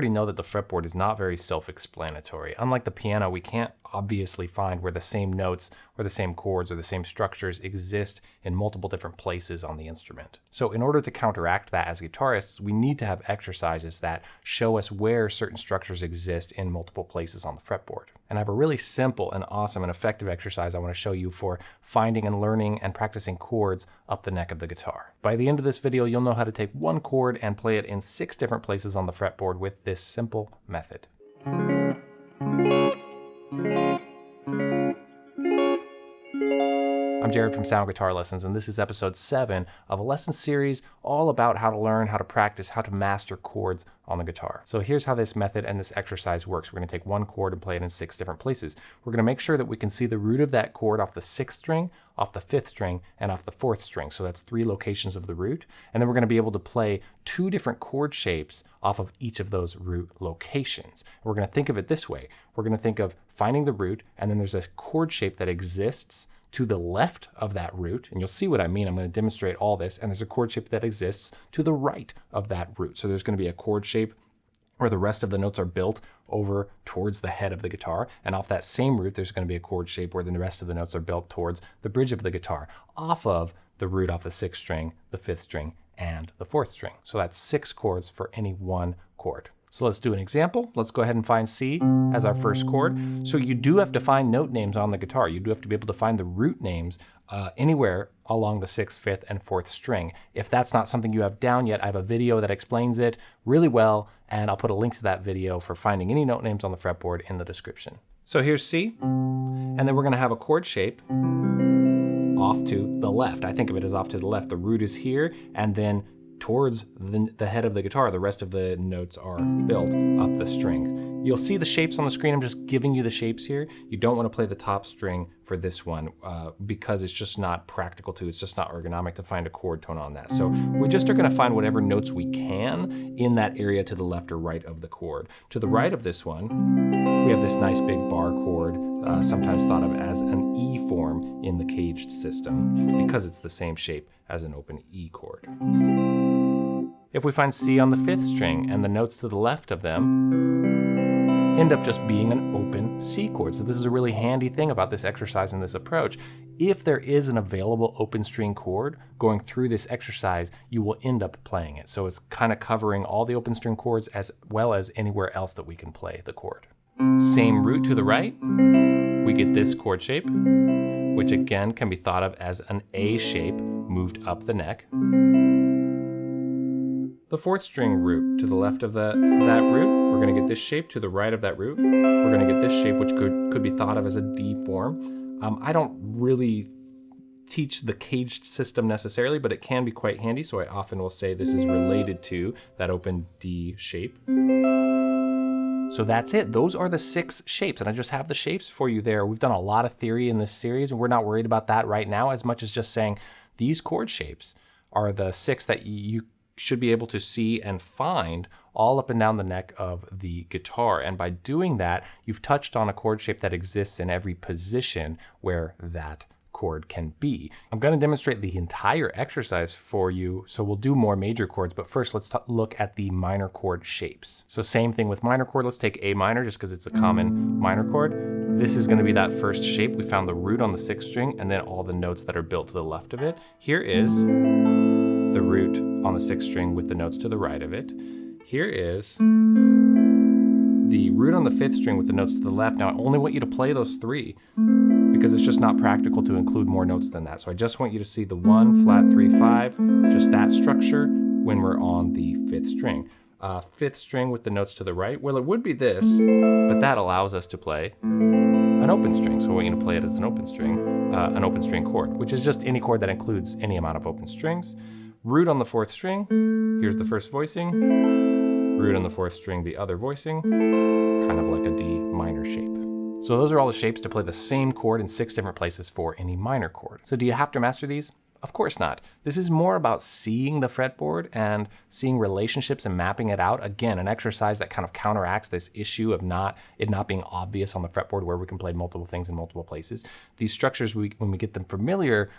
already know that the fretboard is not very self-explanatory. Unlike the piano, we can't obviously find where the same notes or the same chords or the same structures exist in multiple different places on the instrument. So in order to counteract that as guitarists, we need to have exercises that show us where certain structures exist in multiple places on the fretboard. And I have a really simple and awesome and effective exercise I want to show you for finding and learning and practicing chords up the neck of the guitar. By the end of this video, you'll know how to take one chord and play it in six different places on the fretboard with this simple method. I'm Jared from Sound Guitar Lessons, and this is episode 7 of a lesson series all about how to learn, how to practice, how to master chords on the guitar. So here's how this method and this exercise works. We're going to take one chord and play it in six different places. We're going to make sure that we can see the root of that chord off the sixth string, off the fifth string, and off the fourth string. So that's three locations of the root. And then we're going to be able to play two different chord shapes off of each of those root locations. We're going to think of it this way. We're going to think of finding the root, and then there's a chord shape that exists to the left of that root, and you'll see what I mean. I'm going to demonstrate all this, and there's a chord shape that exists to the right of that root. So there's going to be a chord shape where the rest of the notes are built over towards the head of the guitar. And off that same root, there's going to be a chord shape where the rest of the notes are built towards the bridge of the guitar, off of the root off the sixth string, the fifth string, and the fourth string. So that's six chords for any one chord. So let's do an example. Let's go ahead and find C as our first chord. So you do have to find note names on the guitar. You do have to be able to find the root names uh, anywhere along the sixth, fifth, and fourth string. If that's not something you have down yet, I have a video that explains it really well, and I'll put a link to that video for finding any note names on the fretboard in the description. So here's C, and then we're gonna have a chord shape off to the left. I think of it as off to the left. The root is here, and then towards the, the, head of the guitar. The rest of the notes are built up the strings. You'll see the shapes on the screen. I'm just giving you the shapes here. You don't want to play the top string for this one uh, because it's just not practical to, it's just not ergonomic to find a chord tone on that. So we just are going to find whatever notes we can in that area to the left or right of the chord. To the right of this one, we have this nice big bar chord uh, sometimes thought of as an E form in the caged system because it's the same shape as an open E chord. If we find C on the fifth string and the notes to the left of them end up just being an open C chord. So this is a really handy thing about this exercise and this approach. If there is an available open string chord going through this exercise, you will end up playing it. So it's kind of covering all the open string chords as well as anywhere else that we can play the chord. Same root to the right, we get this chord shape, which again can be thought of as an A shape moved up the neck the fourth string root to the left of the, that root. We're going to get this shape to the right of that root. We're going to get this shape, which could, could be thought of as a D form. Um, I don't really teach the caged system necessarily, but it can be quite handy. So I often will say this is related to that open D shape. So that's it. Those are the six shapes. And I just have the shapes for you there. We've done a lot of theory in this series, and we're not worried about that right now as much as just saying these chord shapes are the six that you should be able to see and find all up and down the neck of the guitar. And by doing that, you've touched on a chord shape that exists in every position where that chord can be. I'm going to demonstrate the entire exercise for you, so we'll do more major chords, but first let's look at the minor chord shapes. So same thing with minor chord, let's take A minor just because it's a common minor chord. This is going to be that first shape. We found the root on the sixth string and then all the notes that are built to the left of it. Here is the root on the sixth string with the notes to the right of it. Here is the root on the fifth string with the notes to the left. Now I only want you to play those three because it's just not practical to include more notes than that. So I just want you to see the one, flat, three, five, just that structure when we're on the fifth string. Uh, fifth string with the notes to the right, well it would be this, but that allows us to play an open string. So I want you to play it as an open string, uh, an open string chord, which is just any chord that includes any amount of open strings root on the fourth string, here's the first voicing, root on the fourth string, the other voicing, kind of like a D minor shape. So those are all the shapes to play the same chord in six different places for any minor chord. So do you have to master these? Of course not. This is more about seeing the fretboard and seeing relationships and mapping it out. Again, an exercise that kind of counteracts this issue of not it not being obvious on the fretboard where we can play multiple things in multiple places. These structures, we, when we get them familiar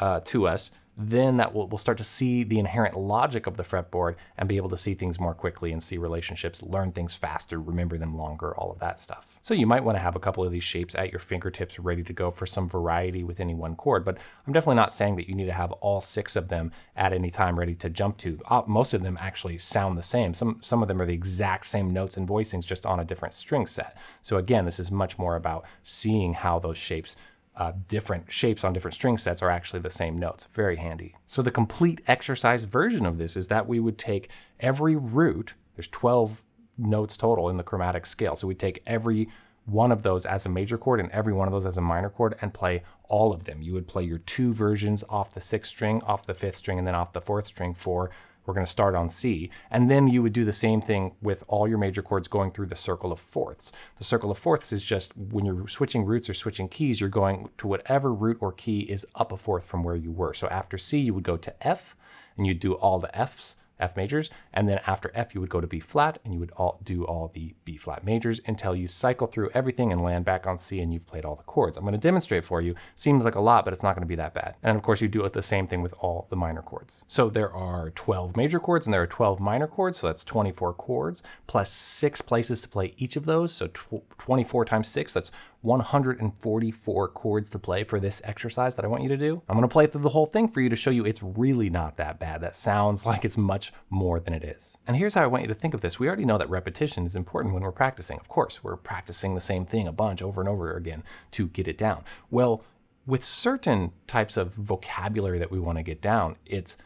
uh, to us, then that will, we'll start to see the inherent logic of the fretboard and be able to see things more quickly and see relationships, learn things faster, remember them longer, all of that stuff. So you might want to have a couple of these shapes at your fingertips ready to go for some variety with any one chord, but I'm definitely not saying that you need to have all six of them at any time ready to jump to. Uh, most of them actually sound the same. Some, some of them are the exact same notes and voicings just on a different string set. So again, this is much more about seeing how those shapes uh, different shapes on different string sets are actually the same notes. Very handy. So the complete exercise version of this is that we would take every root, there's 12 notes total in the chromatic scale. So we take every one of those as a major chord and every one of those as a minor chord and play all of them. You would play your two versions off the sixth string, off the fifth string, and then off the fourth string for we're going to start on C. And then you would do the same thing with all your major chords going through the circle of fourths. The circle of fourths is just when you're switching roots or switching keys, you're going to whatever root or key is up a fourth from where you were. So after C, you would go to F and you'd do all the Fs F majors, and then after F you would go to B flat and you would all do all the B flat majors until you cycle through everything and land back on C and you've played all the chords. I'm going to demonstrate for you. Seems like a lot, but it's not going to be that bad. And of course you do it the same thing with all the minor chords. So there are 12 major chords and there are 12 minor chords, so that's 24 chords plus six places to play each of those. So 24 times six, that's 144 chords to play for this exercise that I want you to do. I'm to play through the whole thing for you to show you it's really not that bad. That sounds like it's much more than it is. And here's how I want you to think of this. We already know that repetition is important when we're practicing. Of course, we're practicing the same thing a bunch over and over again to get it down. Well, with certain types of vocabulary that we want to get down, it's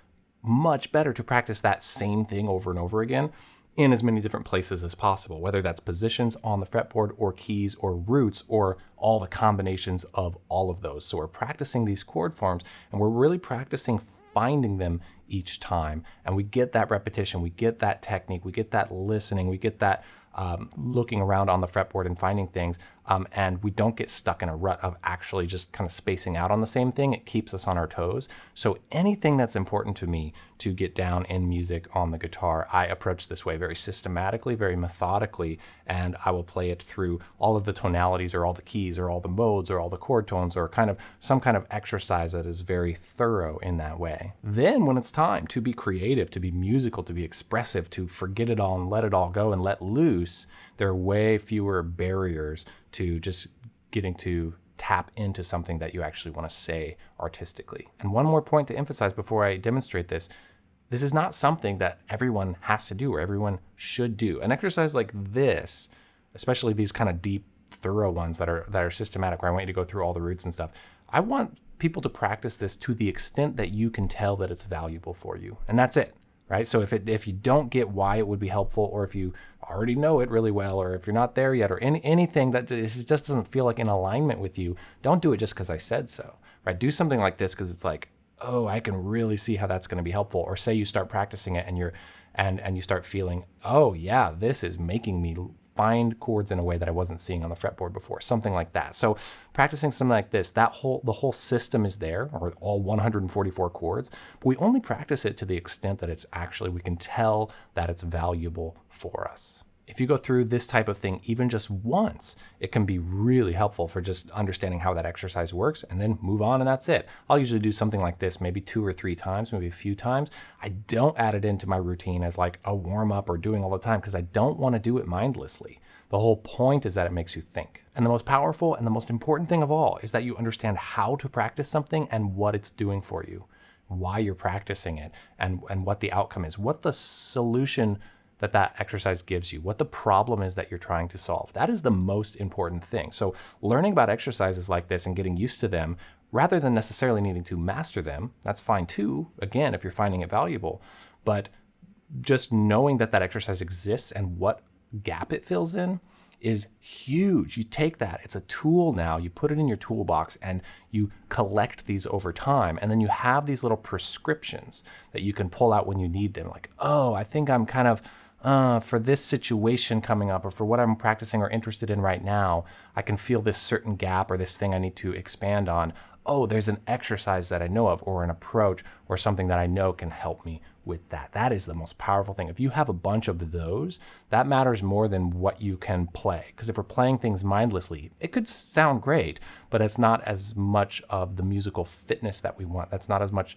much better to practice that same thing over and over again in as many different places as possible, whether that's positions on the fretboard or keys or roots or all the combinations of all of those. So we're practicing these chord forms and we're really practicing finding them each time. And we get that repetition, we get that technique, we get that listening, we get that um, looking around on the fretboard and finding things, um, and we don't get stuck in a rut of actually just kind of spacing out on the same thing. It keeps us on our toes. So anything that's important to me to get down in music on the guitar, I approach this way very systematically, very methodically, and I will play it through all of the tonalities or all the keys or all the modes or all the chord tones or kind of some kind of exercise that is very thorough in that way. Then when it's time to be creative, to be musical, to be expressive, to forget it all and let it all go and let loose, there are way fewer barriers to just getting to tap into something that you actually want to say artistically. And one more point to emphasize before I demonstrate this this is not something that everyone has to do or everyone should do. An exercise like this, especially these kind of deep, thorough ones that are that are systematic, where I want you to go through all the roots and stuff. I want people to practice this to the extent that you can tell that it's valuable for you, and that's it right? So if it if you don't get why it would be helpful, or if you already know it really well, or if you're not there yet, or any, anything that if it just doesn't feel like in alignment with you, don't do it just because I said so, right? Do something like this because it's like, oh, I can really see how that's going to be helpful. Or say you start practicing it and you're and and you start feeling, oh yeah, this is making me find chords in a way that I wasn't seeing on the fretboard before, something like that. So practicing something like this, that whole the whole system is there, or all 144 chords, but we only practice it to the extent that it's actually we can tell that it's valuable for us if you go through this type of thing even just once, it can be really helpful for just understanding how that exercise works and then move on and that's it. I'll usually do something like this maybe two or three times, maybe a few times. I don't add it into my routine as like a warm up or doing all the time because I don't want to do it mindlessly. The whole point is that it makes you think. And the most powerful and the most important thing of all is that you understand how to practice something and what it's doing for you, why you're practicing it, and, and what the outcome is, what the solution that that exercise gives you, what the problem is that you're trying to solve. That is the most important thing. So learning about exercises like this and getting used to them rather than necessarily needing to master them, that's fine too, again, if you're finding it valuable. But just knowing that that exercise exists and what gap it fills in is huge. You take that, it's a tool now, you put it in your toolbox and you collect these over time. And then you have these little prescriptions that you can pull out when you need them. Like, oh, I think I'm kind of uh, for this situation coming up or for what I'm practicing or interested in right now, I can feel this certain gap or this thing I need to expand on. Oh, there's an exercise that I know of or an approach or something that I know can help me with that. That is the most powerful thing. If you have a bunch of those, that matters more than what you can play. Because if we're playing things mindlessly, it could sound great, but it's not as much of the musical fitness that we want. That's not as much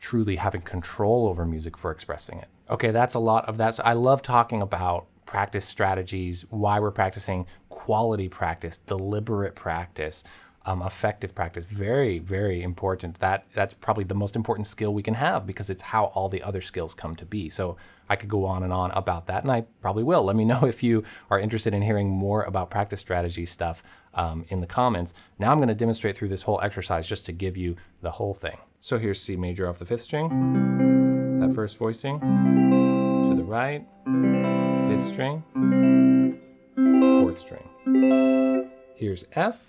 truly having control over music for expressing it. Okay, that's a lot of that. So I love talking about practice strategies, why we're practicing, quality practice, deliberate practice, um, effective practice. Very, very important. That that's probably the most important skill we can have because it's how all the other skills come to be. So I could go on and on about that, and I probably will. Let me know if you are interested in hearing more about practice strategy stuff um, in the comments. Now I'm going to demonstrate through this whole exercise just to give you the whole thing. So here's C major off the fifth string, that first voicing, to the right, fifth string, fourth string. Here's F,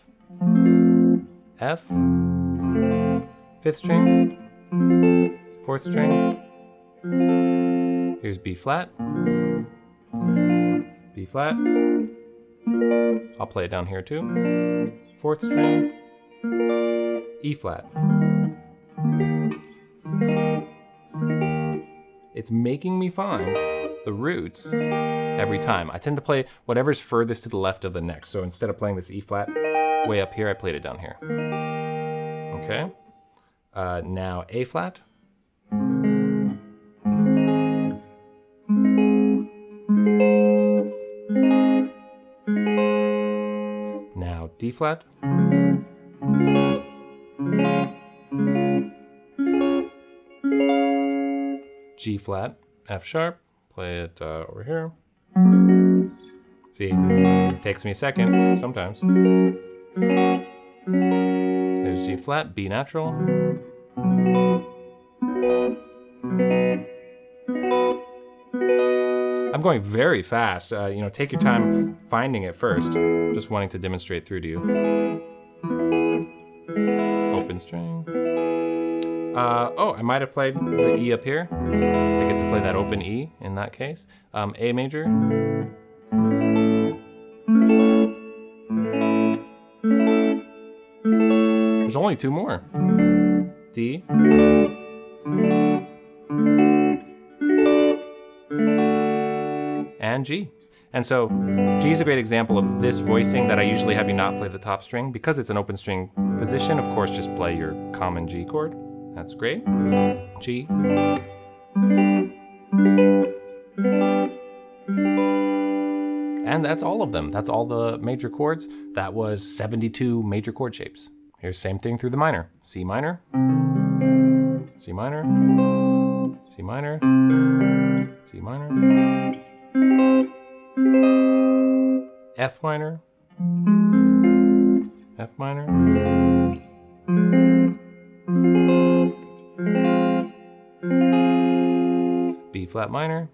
F, fifth string, fourth string. Here's B flat, B flat. I'll play it down here too. Fourth string, E flat. It's making me find the roots every time. I tend to play whatever's furthest to the left of the neck. So instead of playing this E flat way up here, I played it down here. Okay. Uh, now A flat. Now D flat. Flat, F sharp, play it uh, over here. See, it takes me a second sometimes. There's G flat, B natural. I'm going very fast. Uh, you know, take your time finding it first. Just wanting to demonstrate through to you. Open string. Uh, oh, I might have played the E up here. I get to play that open E in that case. Um, A major. There's only two more. D. And G. And so G is a great example of this voicing that I usually have you not play the top string. Because it's an open string position, of course, just play your common G chord. That's great. G. And that's all of them. That's all the major chords. That was 72 major chord shapes. Here's same thing through the minor. C minor, C minor, C minor, C minor, F minor, F minor, flat minor,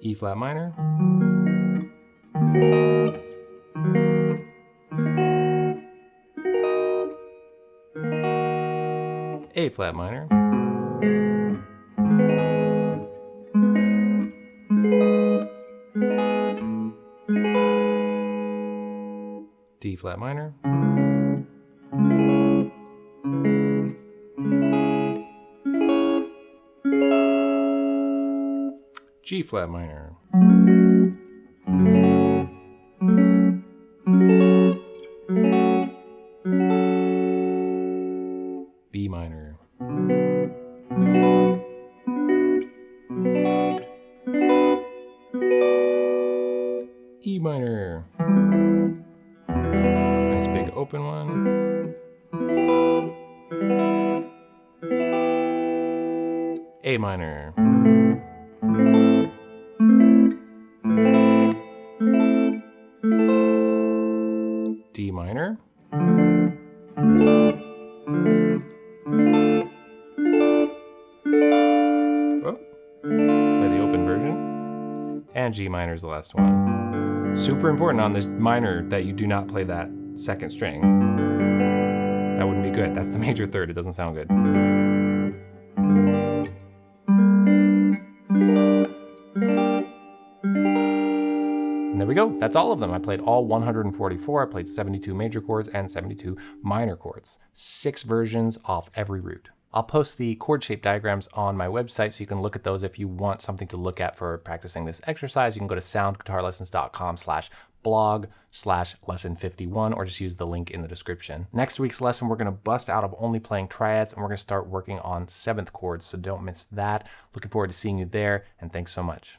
E flat minor, A flat minor, D flat minor, flat minor, D minor. Oh, play the open version. And G minor is the last one. Super important on this minor that you do not play that second string. That wouldn't be good. That's the major third. It doesn't sound good. And there we go. That's all of them. I played all 144. I played 72 major chords and 72 minor chords. Six versions off every root. I'll post the chord shape diagrams on my website so you can look at those if you want something to look at for practicing this exercise. You can go to soundguitarlessons.com slash blog slash lesson 51 or just use the link in the description. Next week's lesson, we're going to bust out of only playing triads and we're going to start working on seventh chords. So don't miss that. Looking forward to seeing you there and thanks so much.